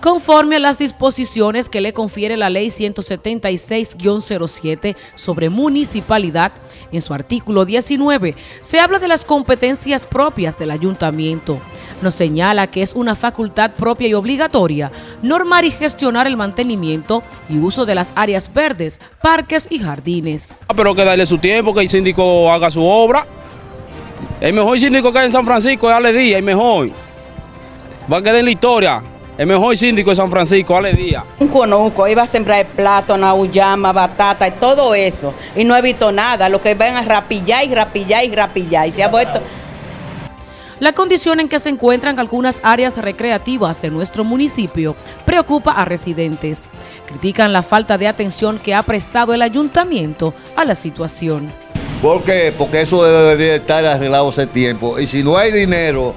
conforme a las disposiciones que le confiere la Ley 176-07 sobre municipalidad, en su artículo 19, se habla de las competencias propias del ayuntamiento. Nos señala que es una facultad propia y obligatoria normar y gestionar el mantenimiento y uso de las áreas verdes, parques y jardines. Ah, pero que darle su tiempo, que el síndico haga su obra. El mejor síndico que hay en San Francisco es Ale Díaz, el mejor. Va a quedar en la historia. El mejor síndico de San Francisco, Ale Díaz. Un conuco, iba a sembrar plátano, uyama, batata y todo eso. Y no he visto nada. Lo que ven a rapillar y rapillar y rapillar. Y se ha vuelto... La condición en que se encuentran algunas áreas recreativas de nuestro municipio preocupa a residentes. Critican la falta de atención que ha prestado el ayuntamiento a la situación. ¿Por qué? Porque eso debería estar arreglado hace tiempo. Y si no hay dinero,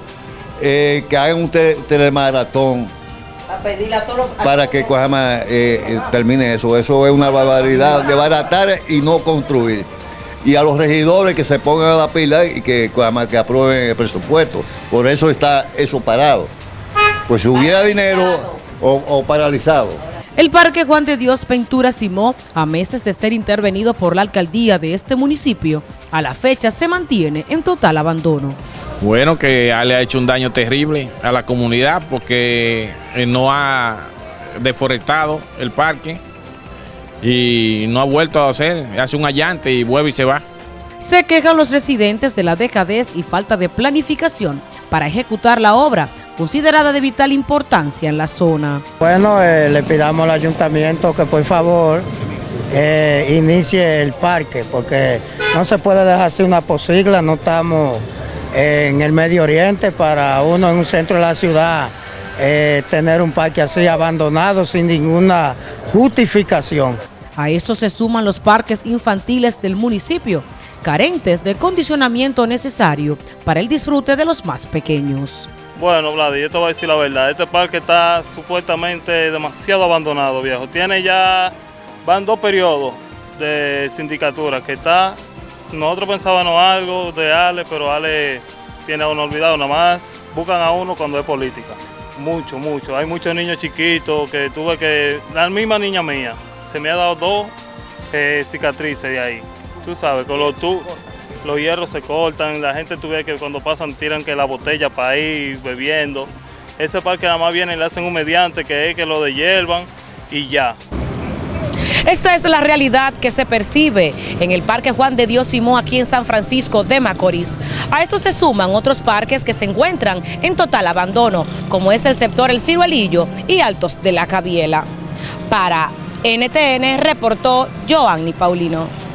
eh, que hagan un telemaratón para que eh, eh, termine eso. Eso es una barbaridad de baratar y no construir. Y a los regidores que se pongan a la pila y que, que aprueben el presupuesto. Por eso está eso parado. Pues si hubiera dinero o, paralizado. El Parque Juan de Dios Ventura Simó, a meses de ser intervenido por la alcaldía de este municipio, a la fecha se mantiene en total abandono. Bueno, que le ha hecho un daño terrible a la comunidad porque eh, no ha deforestado el parque y no ha vuelto a hacer, hace un allante y vuelve y se va. Se quejan los residentes de la dejadez y falta de planificación para ejecutar la obra, considerada de vital importancia en la zona. Bueno, eh, le pidamos al ayuntamiento que por favor eh, inicie el parque, porque no se puede dejar así una posigla, no estamos en el Medio Oriente para uno en un centro de la ciudad eh, tener un parque así abandonado sin ninguna justificación. A esto se suman los parques infantiles del municipio, carentes de condicionamiento necesario para el disfrute de los más pequeños. Bueno, Vladi, yo te voy a decir la verdad, este parque está supuestamente demasiado abandonado, viejo. Tiene ya, van dos periodos de sindicatura que está nosotros pensábamos algo de Ale, pero Ale tiene a uno olvidado, nada más buscan a uno cuando es política. Mucho, mucho. Hay muchos niños chiquitos que tuve que... La misma niña mía, se me ha dado dos eh, cicatrices de ahí. Tú sabes, con los, tú, los hierros se cortan, la gente tuve que cuando pasan tiran que la botella para ir bebiendo. Ese parque nada más viene y le hacen un mediante que es que lo dehiervan y ya. Esta es la realidad que se percibe en el Parque Juan de Dios Simón aquí en San Francisco de Macorís. A esto se suman otros parques que se encuentran en total abandono, como es el sector El Ciruelillo y Altos de la Cabiela. Para NTN reportó Joanny Paulino.